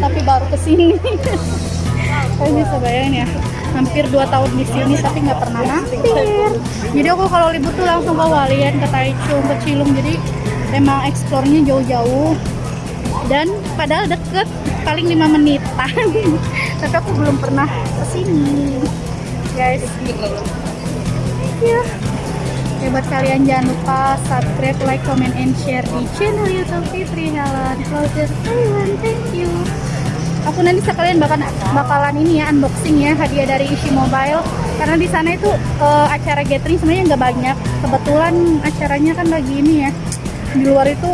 Tapi baru ke sini. Kalian bisa bayangin ya. Hampir 2 tahun di sini tapi nggak pernah mampir. Jadi aku kalau libur tuh langsung ke Walian ke Taichung ke Cilung. Jadi emang eksplornya jauh-jauh. Dan padahal deket paling 5 menitan. Tapi aku belum pernah ke sini guys. Ya Ya, buat kalian jangan lupa subscribe, like, comment, and share di channel YouTube Fitri Helen Closer Thailand. Thank you. Aku nanti sekalian bakalan bakalan ini ya unboxing ya hadiah dari Ishi Mobile karena di sana itu eh, acara gathering sebenarnya nggak banyak. Kebetulan acaranya kan lagi ini ya di luar itu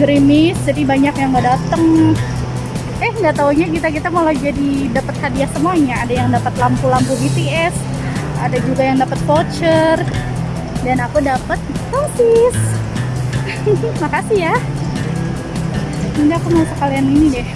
gerimis jadi banyak yang nggak dateng. Eh nggak taunya kita kita malah jadi dapat hadiah semuanya. Ada yang dapat lampu-lampu BTS, ada juga yang dapat voucher dan aku dapat sosis. Makasih ya. Nanti aku mau sekalian ini deh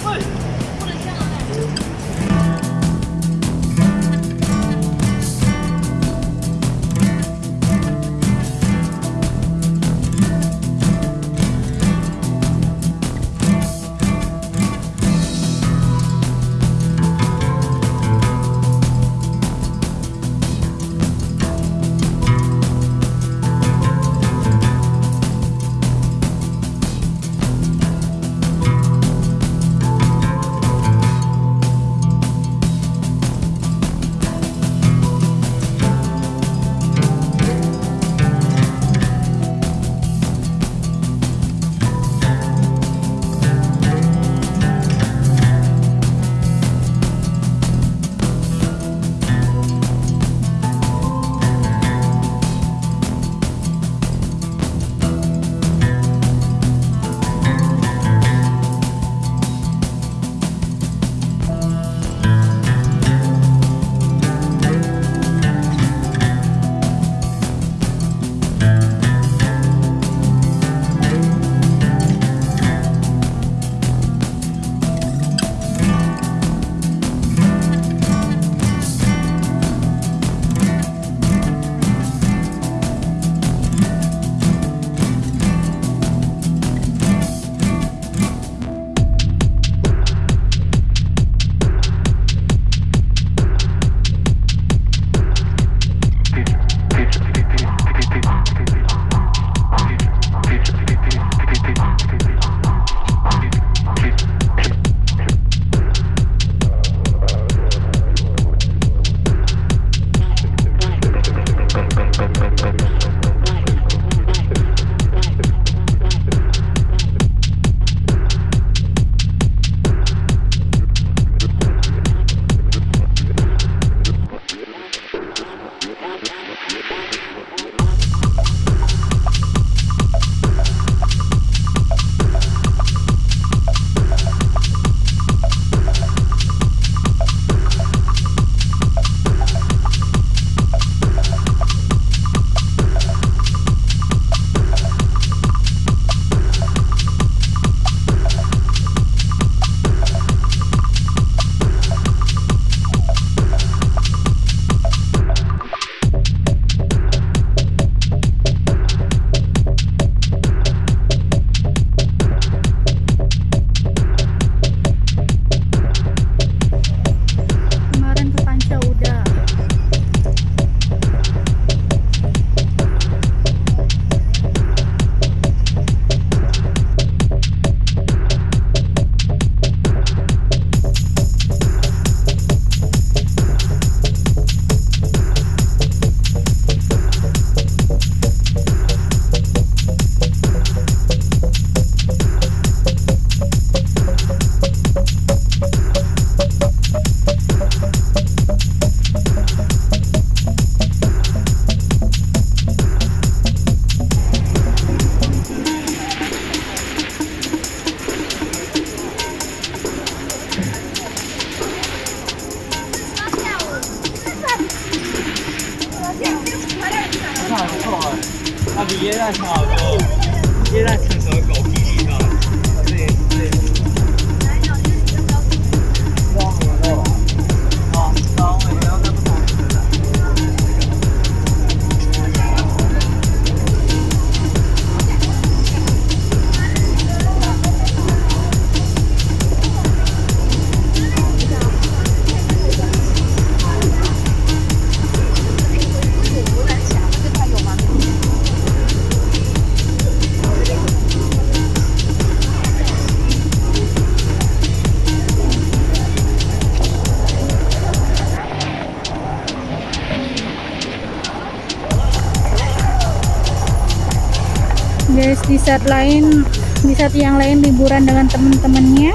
di saat lain di saat yang lain liburan dengan temen-temennya.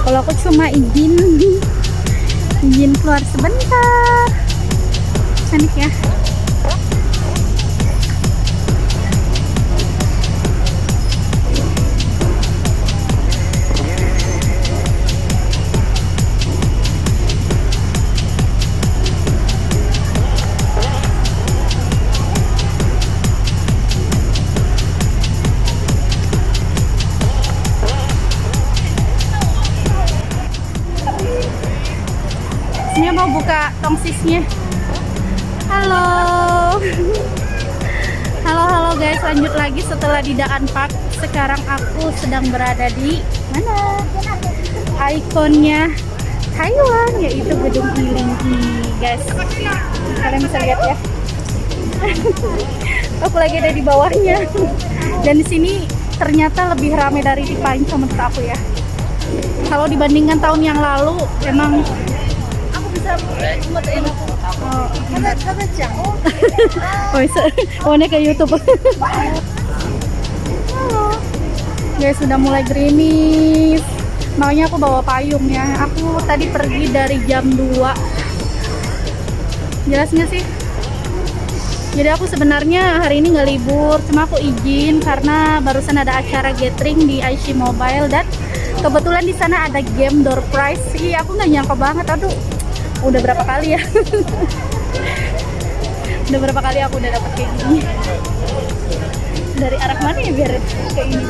Kalau aku cuma izin izin keluar sebentar. Cantik ya tongsisnya. Halo. Halo halo guys, lanjut lagi setelah di Daan Park. Sekarang aku sedang berada di mana? Ikonnya Taiwan yaitu gedung Ilingki, guys. Kalian bisa lihat ya. aku lagi ada di bawahnya. Dan di sini ternyata lebih ramai dari di Panca menurut aku ya. Kalau dibandingkan tahun yang lalu, emang Oh, oh, bisa. oh ini kayak YouTube. Guys, sudah mulai gerimis. Makanya aku bawa payung ya. Aku tadi pergi dari jam 2. Jelas nggak sih? Jadi aku sebenarnya hari ini nggak libur, cuma aku izin karena barusan ada acara gathering di IC Mobile dan kebetulan di sana ada game door prize. Iya, aku nggak nyangka banget. Aduh, udah berapa kali ya? udah berapa kali aku udah dapet kayak gini. Dari arah mana ya biar kayak gini?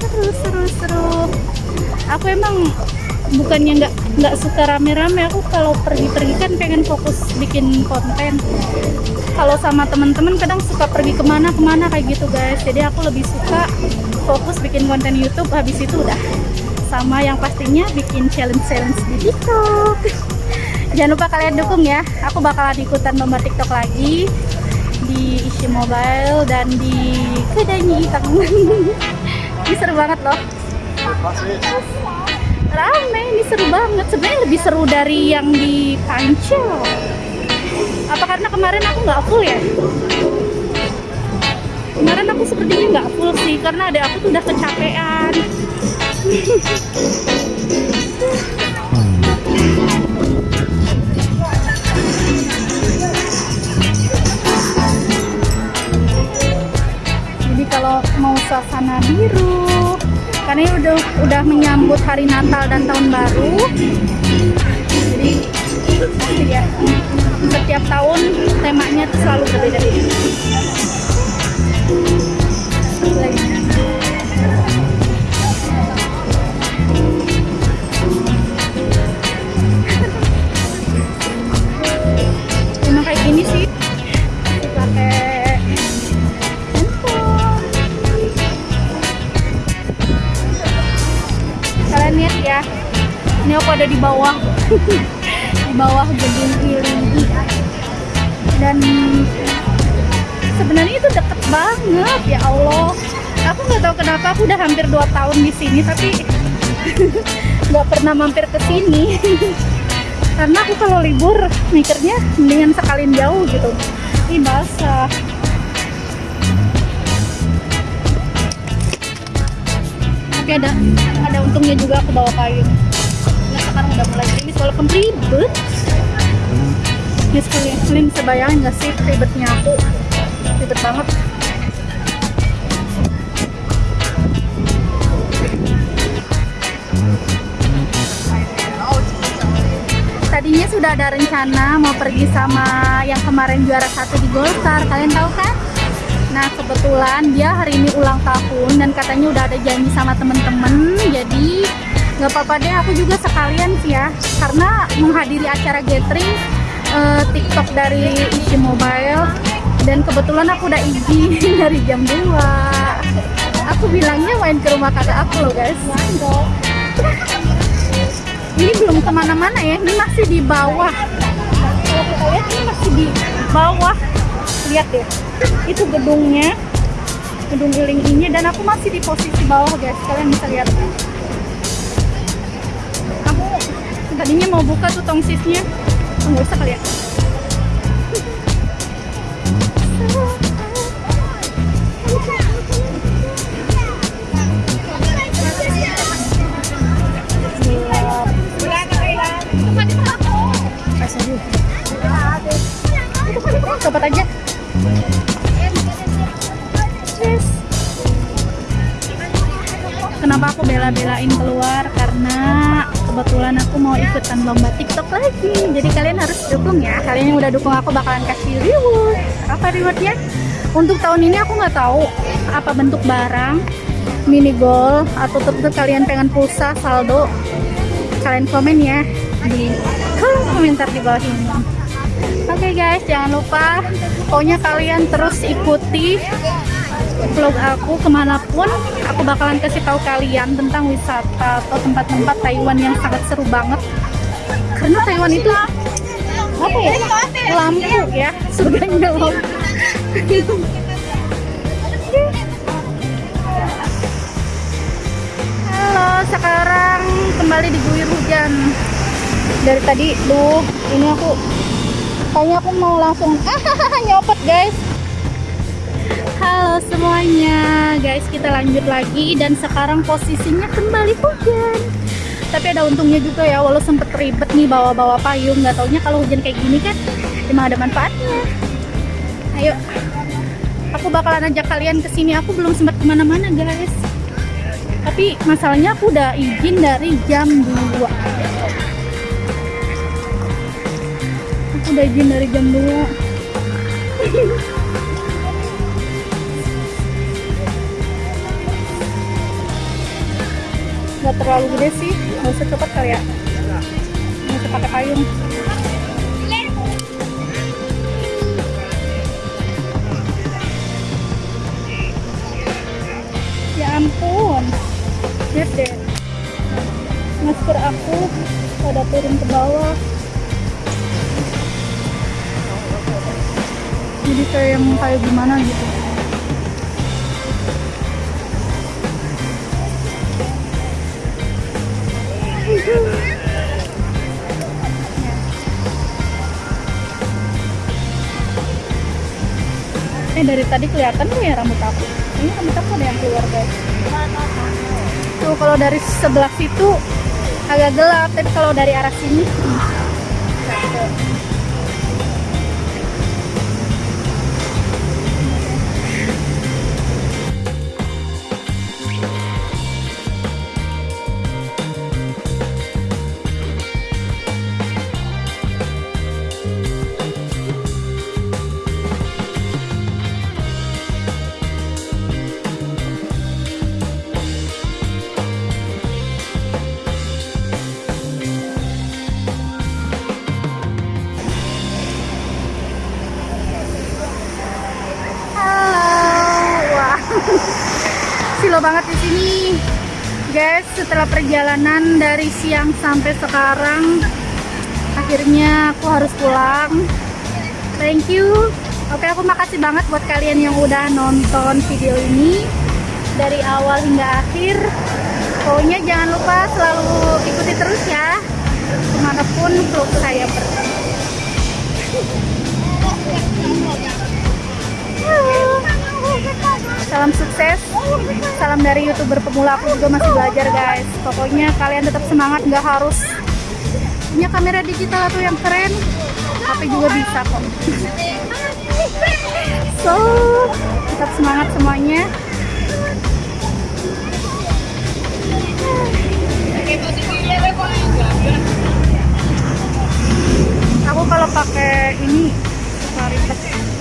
Seru, seru, seru. Aku emang bukannya nggak nggak suka rame-rame aku kalau pergi-pergi kan pengen fokus bikin konten kalau sama teman-teman kadang suka pergi ke mana-kemana kayak gitu guys jadi aku lebih suka fokus bikin konten YouTube habis itu udah sama yang pastinya bikin challenge-challenge di TikTok. Jangan lupa kalian dukung ya. Aku bakalan ikutan lomba TikTok lagi di isi mobile dan di kedai hitam. Ini seru banget loh. Rame ini seru banget. Sebenarnya lebih seru dari yang di Pancel Apa karena kemarin aku nggak full ya? Kemarin aku sepertinya nggak full sih karena ada aku tuh udah kecapean. Jadi kalau mau suasana biru, karena ini udah udah menyambut hari Natal dan tahun baru. Jadi ya setiap tahun temanya selalu berbeda-beda. Ada di bawah, di bawah gedung Ilingi. Dan sebenarnya itu deket banget ya Allah. Aku nggak tahu kenapa aku udah hampir 2 tahun di sini tapi nggak pernah mampir ke sini. Karena aku kalau libur mikirnya mendingan sekalian jauh gitu. Ih basah. Tapi ada ada untungnya juga aku bawa payung. Sekarang udah mulai gerimis walaupun ribet. Ya sekalian, kalian bisa bayangin gak sih ribetnya aku? Ribet banget. Tadinya sudah ada rencana mau pergi sama yang kemarin juara satu di Golkar, kalian tahu kan? Nah kebetulan dia hari ini ulang tahun dan katanya udah ada janji sama temen-temen, jadi nggak apa-apa deh aku juga sekalian sih ya, karena menghadiri acara gathering eh, TikTok dari Isi Mobile dan kebetulan aku udah izin dari jam 2 aku bilangnya main ke rumah kakak aku loh guys. Ini belum ke mana-mana ya ini masih di bawah. Kalau ini masih di bawah. Lihat deh itu gedungnya gedung giling ini dan aku masih di posisi bawah guys. Kalian bisa lihat tadinya mau buka tuh tongsisnya nggak usah kali ya Cepat aja. Kenapa aku bela-belain keluar? Karena kebetulan aku mau ikutan lomba TikTok lagi. Jadi kalian harus dukung ya. Kalian yang udah dukung aku bakalan kasih reward. Apa rewardnya? Untuk tahun ini aku nggak tahu apa bentuk barang, mini goal atau tetap kalian pengen pulsa saldo. Kalian komen ya di kolom komentar di bawah ini. Oke guys, jangan lupa pokoknya kalian terus ikuti vlog aku ke mana pun aku bakalan kasih tahu kalian tentang wisata atau tempat-tempat Taiwan yang sangat seru banget. Karena Taiwan itu apa ya lampu ya surganya lampu halo sekarang kembali diguyur hujan. Dari tadi duh ini aku kayaknya aku mau langsung nyopot guys halo semuanya. Guys kita lanjut lagi dan sekarang posisinya kembali hujan. Tapi ada untungnya juga ya walau sempet ribet nih bawa-bawa payung. Nggak taunya kalau hujan kayak gini kan emang ada manfaatnya. Ayo aku bakalan ajak kalian ke sini. Aku belum sempat ke mana-mana guys. Tapi masalahnya aku udah izin dari jam 2 aku udah izin dari jam 2 nggak terlalu gede sih. Nggak usah cepet kali ya. Nggak usah pakai payung. Ya ampun. Lihat deh. Masker aku pada turun ke bawah. Jadi kayak yang kayak gimana gitu Eh dari tadi kelihatan tuh ya rambut aku. Ini rambut aku ada yang keluar guys. Tuh kalau dari sebelah situ agak gelap, tapi kalau dari arah sini hmm, Setelah perjalanan dari siang sampai sekarang, akhirnya aku harus pulang. Thank you. Oke, aku makasih banget buat kalian yang udah nonton video ini dari awal hingga akhir. Pokoknya jangan lupa selalu ikuti terus ya, ke mana pun vlog saya pergi. Salam sukses, salam dari youtuber pemula aku juga masih belajar guys. Pokoknya kalian tetap semangat, nggak harus punya kamera digital atau yang keren, tapi juga bisa kok. So, tetap semangat semuanya. Aku kalau pakai ini suka ribet.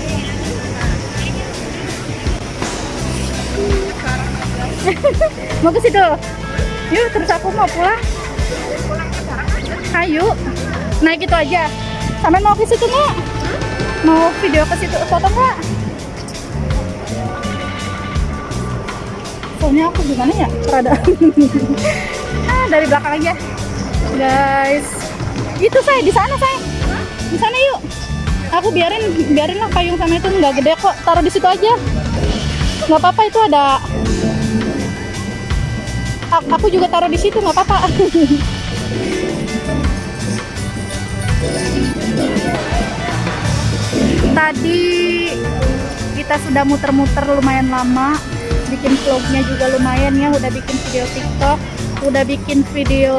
mau ke situ? Yuk terus aku mau pulang. Ayo. Naik itu aja. Sampai mau ke situ nggak mau video ke situ foto nggak? Soalnya aku gimana ya? Rada. Ah, dari belakang aja. Guys. Itu saya di sana saya di sana yuk. Aku biarin biarin lah payung sama itu nggak gede kok. Taruh di situ aja. Nggak apa-apa itu ada aku juga taruh di situ nggak apa-apa. Tadi kita sudah muter-muter lumayan lama bikin vlognya juga lumayan ya udah bikin video tiktok udah bikin video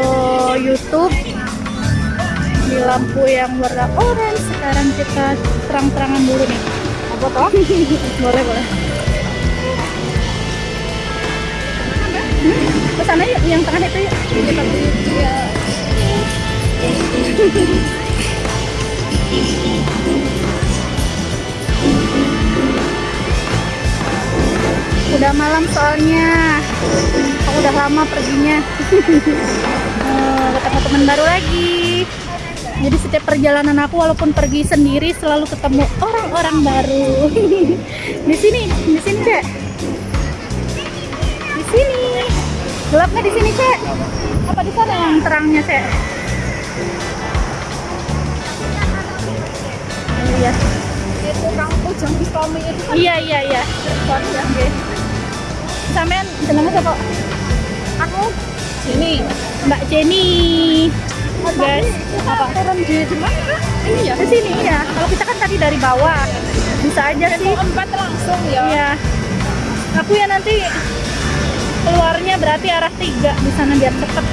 youtube. Di lampu yang warna orange sekarang kita terang-terangan dulu nih. Apa toh boleh boleh ke sana yuk yang tengah itu yuk. Udah malam soalnya. Aku udah lama perginya. Eh, ketemu teman baru lagi. Jadi setiap perjalanan aku walaupun pergi sendiri selalu ketemu orang-orang baru. Di sini di sini cek di sini gelap nggak di sini cek? Apa di sana yang terangnya cek? Oh, iya itu kang ujung istomi itu kan? Iya iya iya. Sorry ya sampean jenengnya siapa? Aku? Sini Mbak Jenny. Guys apa? turun di di mana ini ya? Ke sini ya kalau kita kan tadi dari bawah. Bisa aja sih. empat langsung ya. Iya. Aku ya nanti keluarnya berarti arah tiga di sana biar cepet.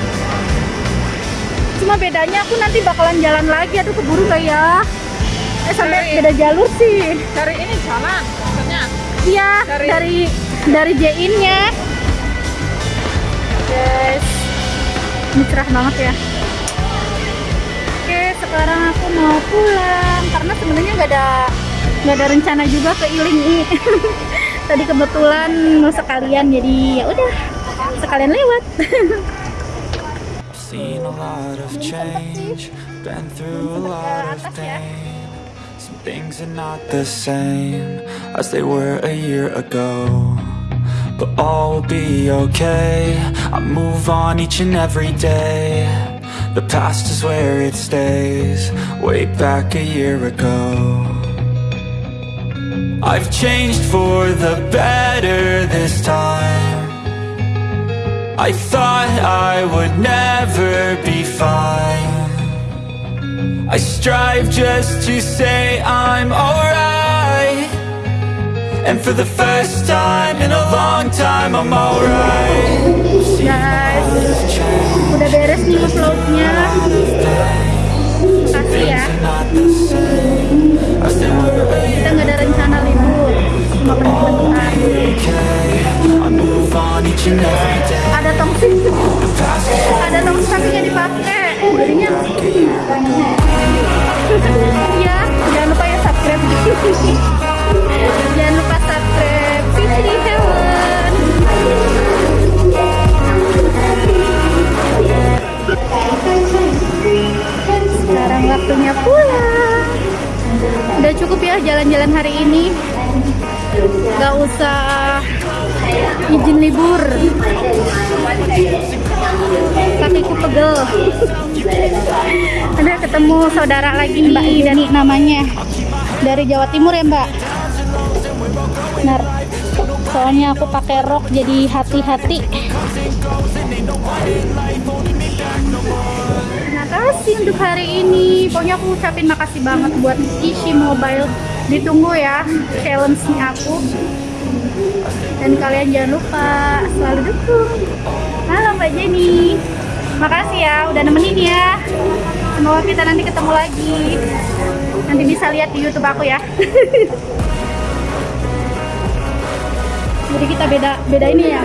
Cuma bedanya aku nanti bakalan jalan lagi. Aduh keburu gak ya? Eh sampai Dari- beda jalur sih. dari ini jalan maksudnya Iya Dari- dari dari J-in-nya. Guys, ini cerah banget ya. Oke, sekarang aku mau pulang karena sebenarnya nggak ada nggak ada rencana juga ke Iling Tadi kebetulan mau sekalian jadi ya udah sekalian lewat. Seen a lot of change, been through a lot of pain. Some things are not the same as they were a year ago. But all will be okay. I move on each and every day. The past is where it stays, way back a year ago. I've changed for the better this time. I thought I would never be fine. I strive just to say I'm alright. And for the first time in a long time, I'm alright. guys udah beres nih uploadnya makasih ya ada tongsi ada tongsi tapi nggak dipakai. Jadinya ya jangan lupa ya subscribe. Jangan lupa subscribe. Fitri Heaven sekarang waktunya pulang. Udah cukup ya jalan-jalan hari ini gak usah izin libur. Kakiku pegel. Ada ketemu saudara lagi Mbak Dani namanya. Dari Jawa Timur ya Mbak? Benar. Soalnya aku pakai rok jadi hati-hati. Terima kasih untuk hari ini. Pokoknya aku ucapin makasih banget buat Ishi Mobile ditunggu ya challenge-nya aku. Dan kalian jangan lupa selalu dukung. Halo Mbak Jenny. Makasih ya udah nemenin ya. Semoga kita nanti ketemu lagi. Nanti bisa lihat di YouTube aku ya. Jadi kita beda beda ini ya